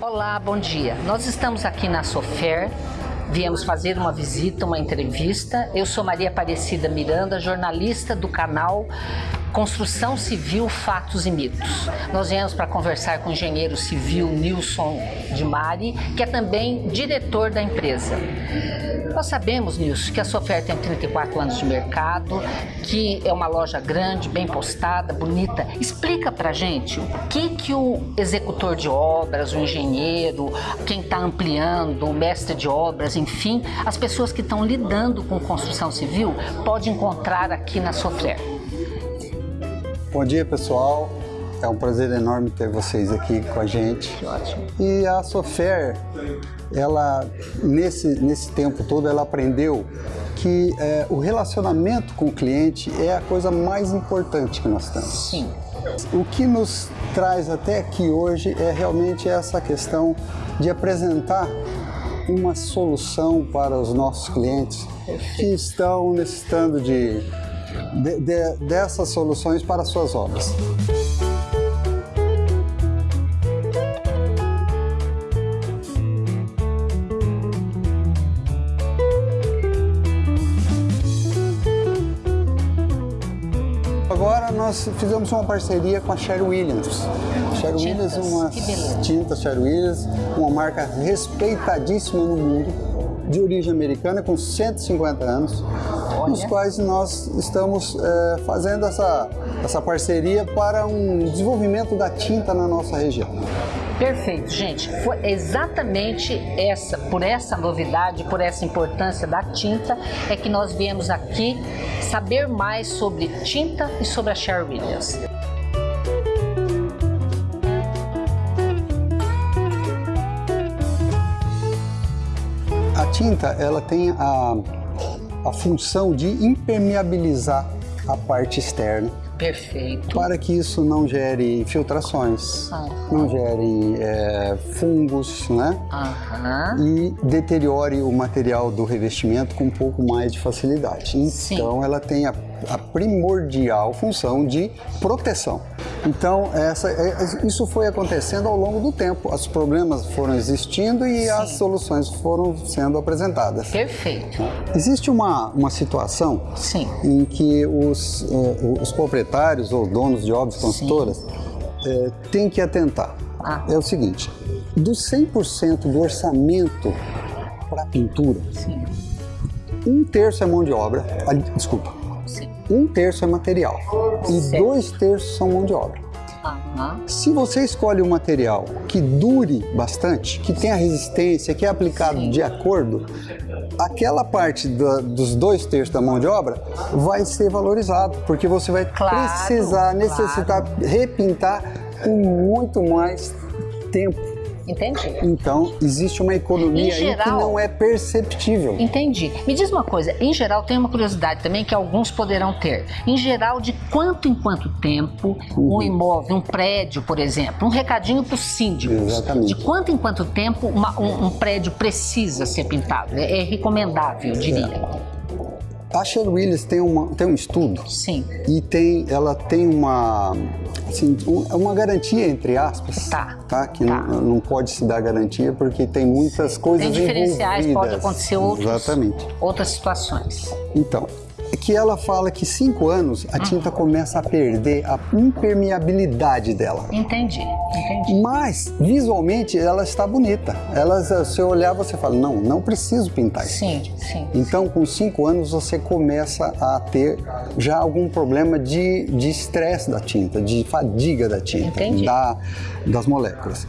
Olá, bom dia. Nós estamos aqui na Sofer, viemos fazer uma visita, uma entrevista. Eu sou Maria Aparecida Miranda, jornalista do canal Construção Civil, Fatos e Mitos. Nós viemos para conversar com o engenheiro civil Nilson de Mari, que é também diretor da empresa. Nós sabemos, Nilson, que a sua oferta tem 34 anos de mercado, que é uma loja grande, bem postada, bonita. Explica para gente o que, que o executor de obras, o engenheiro, quem está ampliando, o mestre de obras, enfim, as pessoas que estão lidando com construção civil, pode encontrar aqui na Sofer. Bom dia, pessoal. É um prazer enorme ter vocês aqui com a gente. Ótimo. E a Sofer, ela nesse nesse tempo todo, ela aprendeu que é, o relacionamento com o cliente é a coisa mais importante que nós temos. Sim. O que nos traz até aqui hoje é realmente essa questão de apresentar uma solução para os nossos clientes que estão necessitando de de, de, dessas soluções para suas obras. Agora nós fizemos uma parceria com a Sherry Williams. Sherry Williams é uma tinta Sherry Williams, uma marca respeitadíssima no mundo, de origem americana, com 150 anos, Nos quais nós estamos é, fazendo essa, essa parceria para um desenvolvimento da tinta na nossa região. Perfeito, gente. Foi exatamente essa, por essa novidade, por essa importância da tinta, é que nós viemos aqui saber mais sobre tinta e sobre a Sherwin Williams. A tinta, ela tem a, a função de impermeabilizar a parte externa Perfeito. Para que isso não gere infiltrações, não gere é, fungos, né? E deteriore o material do revestimento com um pouco mais de facilidade. Então, Sim. ela tem a, a, primordial função de proteção. Então, essa, é, isso foi acontecendo ao longo do tempo. Os problemas foram existindo e Sim. as soluções foram sendo apresentadas. Perfeito. Existe uma, uma situação Sim. em que os, uh, os proprietários proprietários ou donos de obras construtoras é, têm que atentar. Ah. É o seguinte, dos 100% do orçamento para pintura, Sim. um terço é mão de obra, desculpa, Sim. um terço é material e dois terços são mão de obra. Se você escolhe um material que dure bastante, que tenha resistência, que é aplicado Sim. de acordo, aquela parte do, dos dois terços da mão de obra vai ser valorizado, porque você vai claro, precisar, necessitar claro. repintar com muito mais tempo. Entendi. Então, existe uma economia geral, aí que não é perceptível. Entendi. Me diz uma coisa, em geral, tem uma curiosidade também que alguns poderão ter. Em geral, de quanto em quanto tempo uhum. um imóvel, um prédio, por exemplo, um recadinho para os síndicos. Exatamente. De quanto em quanto tempo uma, um, um, prédio precisa ser pintado? É, é recomendável, eu diria. É. A Sher Willis tem, uma, tem um estudo. Sim. E tem, ela tem uma, assim, uma garantia, entre aspas. Tá. tá? Que tá. Não, não pode se dar garantia porque tem muitas coisas Tem diferenciais, envolvidas. pode acontecer outros, Exatamente. outras situações. Então, é que ela fala que cinco anos a tinta uhum. começa a perder a impermeabilidade dela. Entendi, entendi. Mas visualmente ela está bonita. Ela, se eu olhar, você fala, não, não preciso pintar isso. Sim, sim. Então, com cinco anos você começa a ter já algum problema de estresse da tinta, de fadiga da tinta, da, das moléculas.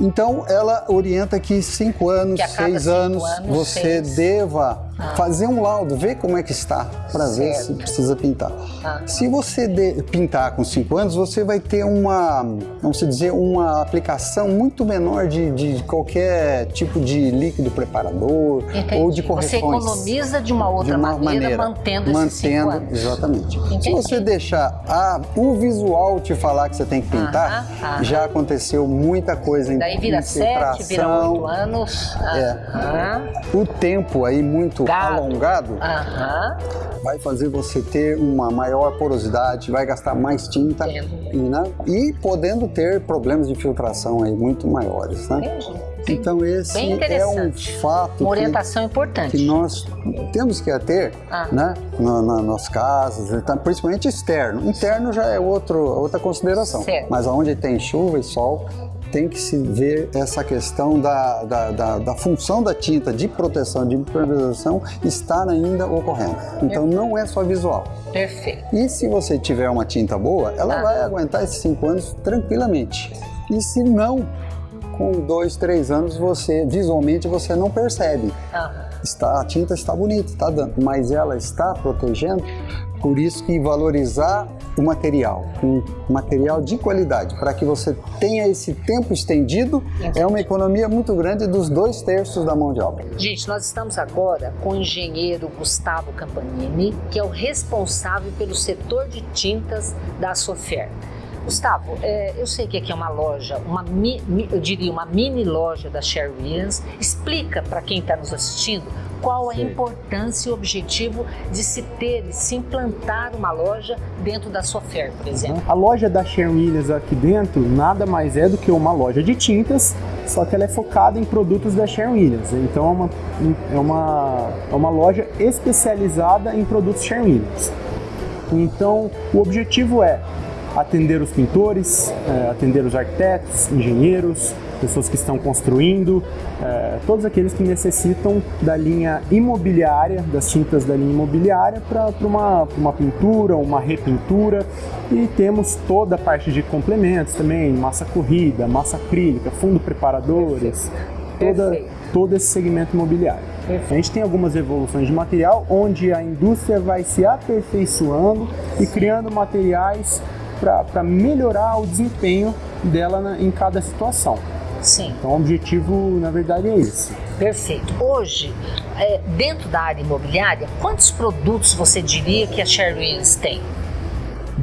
Então, ela orienta que cinco anos, seis cinco anos, anos, você seis. deva. Fazer um laudo, ver como é que está, para ver se precisa pintar. Ah. Se você de, pintar com 5 anos, você vai ter uma, vamos dizer, uma aplicação muito menor de, de qualquer tipo de líquido preparador Entendi. ou de correções. Você economiza de uma outra de uma maneira, maneira, mantendo esses Mantendo, anos. exatamente. Entendi. Se você deixar a, o visual te falar que você tem que pintar, ah, ah, já aconteceu muita coisa. Daí vira 7, vira 8 anos. É. O tempo aí muito alongado, alongado uhum. vai fazer você ter uma maior porosidade, vai gastar mais tinta e, né? e podendo ter problemas de filtração aí muito maiores, né? Entendi. Então esse é um fato uma orientação que, importante que nós temos que ter, ah. né, na, na, nas casas, principalmente externo. Interno já é outro, outra consideração. Certo. Mas onde tem chuva e sol tem que se ver essa questão da, da, da, da função da tinta de proteção, de impermeabilização estar ainda ocorrendo. Então Perfeito. não é só visual. Perfeito. E se você tiver uma tinta boa, ela ah. vai aguentar esses cinco anos tranquilamente. E se não, com dois, três anos, você visualmente você não percebe. Está, a tinta está bonita, está dando, mas ela está protegendo. Por isso que valorizar o material, um material de qualidade, para que você tenha esse tempo estendido, é uma economia muito grande dos dois terços da mão de obra. Gente, nós estamos agora com o engenheiro Gustavo Campanini, que é o responsável pelo setor de tintas da Sofer. Gustavo, é, eu sei que aqui é uma loja, uma mi, eu diria uma mini loja da Sherwin. Explica para quem está nos assistindo qual a importância e o objetivo de se ter e se implantar uma loja dentro da Sofer, por exemplo. A loja da Sherwin Williams aqui dentro nada mais é do que uma loja de tintas, só que ela é focada em produtos da Sherwin Williams. Então é uma, é uma, é uma loja especializada em produtos Sherwin Williams. Então o objetivo é atender os pintores, é, atender os arquitetos, engenheiros, pessoas que estão construindo, é, todos aqueles que necessitam da linha imobiliária, das tintas da linha imobiliária para uma, uma pintura, uma repintura. E temos toda a parte de complementos também, massa corrida, massa acrílica, fundo preparadores, toda, todo esse segmento imobiliário. A gente tem algumas evoluções de material onde a indústria vai se aperfeiçoando e criando materiais para melhorar o desempenho dela na, em cada situação. Sim. Então o objetivo, na verdade, é esse. Perfeito. Hoje, é, dentro da área imobiliária, quantos produtos você diria que a Sherwins tem?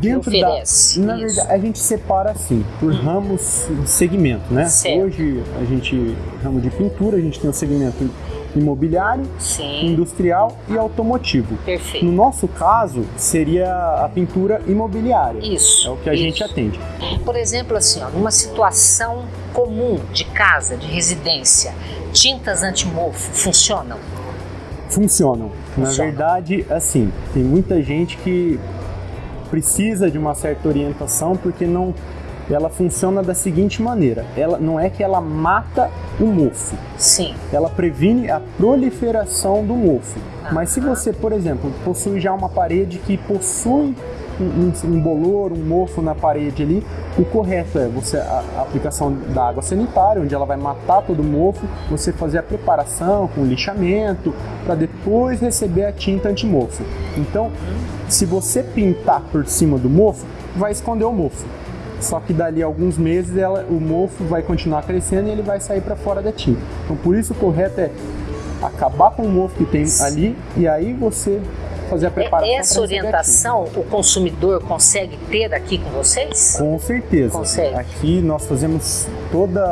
Dentro oferece, da, na isso. verdade, a gente separa assim, por hum. ramos de segmento, né? Certo. Hoje a gente, ramo de pintura, a gente tem o segmento imobiliário, Sim. industrial e automotivo. Perfeito. No nosso caso, seria a pintura imobiliária. Isso. É o que a isso. gente atende. Por exemplo, assim, ó, numa situação comum de casa, de residência, tintas antimofo funcionam? Funcionam. Na verdade, assim, tem muita gente que precisa de uma certa orientação porque não ela funciona da seguinte maneira: ela não é que ela mata o mofo. Sim. Ela previne a proliferação do mofo. Ah. Mas se você, por exemplo, possui já uma parede que possui um, um, bolor, um mofo na parede ali, o correto é você a, a, aplicação da água sanitária, onde ela vai matar todo o mofo, você fazer a preparação com lixamento para depois receber a tinta antimofo. Então, se você pintar por cima do mofo, vai esconder o mofo. Só que dali a alguns meses ela, o mofo vai continuar crescendo e ele vai sair para fora da tinta. Então por isso o correto é acabar com o mofo que tem ali e aí você fazer a preparação. Essa orientação o consumidor consegue ter aqui com vocês? Com certeza. Consegue. Aqui nós fazemos toda.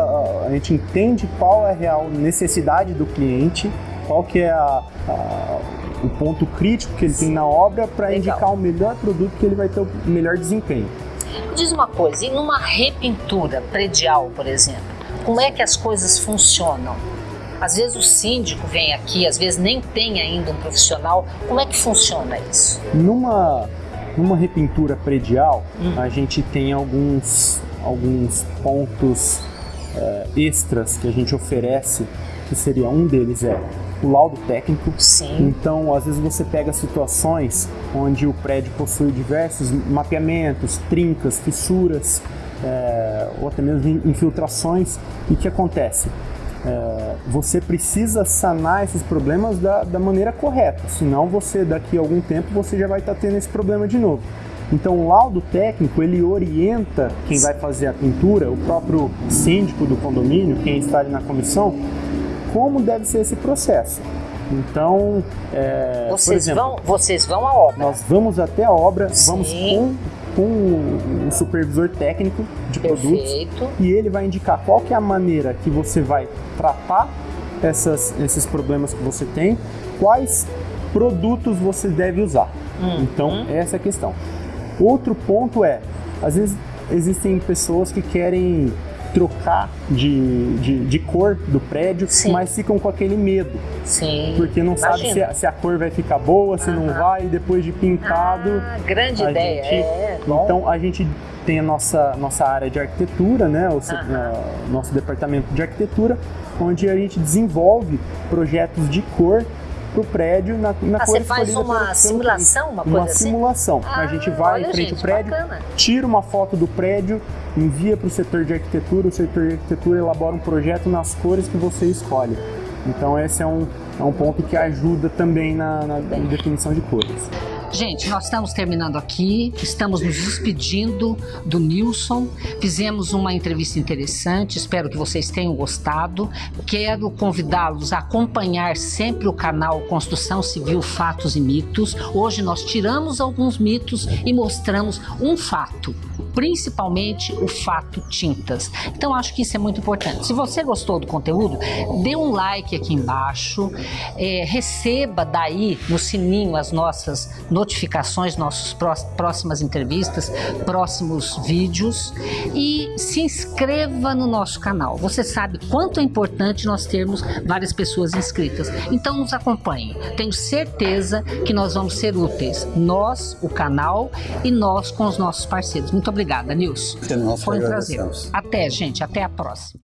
A gente entende qual é a real necessidade do cliente, qual que é a, a o ponto crítico que ele Sim. tem na obra para indicar o melhor produto que ele vai ter o melhor desempenho. Diz uma coisa, e numa repintura predial, por exemplo, como é que as coisas funcionam? Às vezes o síndico vem aqui, às vezes nem tem ainda um profissional. Como é que funciona isso? Numa, numa repintura predial, hum. a gente tem alguns, alguns pontos é, extras que a gente oferece, que seria um deles é o laudo técnico. Sim. Então, às vezes você pega situações onde o prédio possui diversos mapeamentos, trincas, fissuras, é, ou até mesmo infiltrações. E o que acontece? É, você precisa sanar esses problemas da, da maneira correta, senão você daqui a algum tempo você já vai estar tendo esse problema de novo. Então o laudo técnico ele orienta quem vai fazer a pintura, o próprio síndico do condomínio, quem está ali na comissão, como deve ser esse processo. Então, é, vocês, exemplo, vão, vocês vão à obra? Nós vamos até a obra, Sim. vamos com, com um supervisor técnico de Perfeito. produtos e ele vai indicar qual que é a maneira que você vai tratar essas, esses problemas que você tem, quais produtos você deve usar. Hum, então, hum. essa é a questão. Outro ponto é, às vezes existem pessoas que querem trocar de, de, de, cor do prédio, Sim. mas ficam com aquele medo. Sim. Porque não Imagina. sabe se a, se a, cor vai ficar boa, se não vai, depois de pintado. Ah, grande ideia. Gente, é, então a gente tem a nossa, nossa área de arquitetura, né, o uh, nosso departamento de arquitetura, onde a gente desenvolve projetos de cor para o prédio na, na ah, Você faz uma simulação, uma coisa uma assim? simulação. Ah, a gente vai em frente ao prédio, bacana. tira uma foto do prédio, envia para o setor de arquitetura, o setor de arquitetura elabora um projeto nas cores que você escolhe. Então esse é um, é um ponto que ajuda também na, na definição de cores. Gente, nós estamos terminando aqui, estamos nos despedindo do Nilson. Fizemos uma entrevista interessante, espero que vocês tenham gostado. Quero convidá-los a acompanhar sempre o canal Construção Civil Fatos e Mitos. Hoje nós tiramos alguns mitos e mostramos um fato principalmente o fato tintas. Então acho que isso é muito importante. Se você gostou do conteúdo, dê um like aqui embaixo, é, receba daí no sininho as nossas notificações, nossas próximas entrevistas, próximos vídeos e se inscreva no nosso canal. Você sabe quanto é importante nós termos várias pessoas inscritas. Então nos acompanhe. Tenho certeza que nós vamos ser úteis. Nós, o canal e nós com os nossos parceiros. Muito obrigada, Nilson. Foi um prazer. Até, gente. Até a próxima.